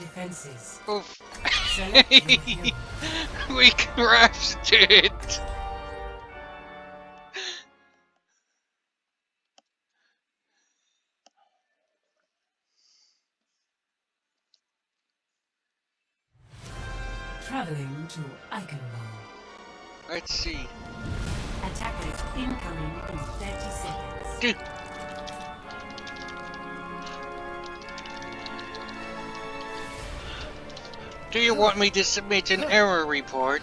defenses. Oof. Select your hero. we crashed it! Traveling to Eichenwald. Let's see. Attackers incoming in 30 seconds. Dude. Do you want me to submit an error report?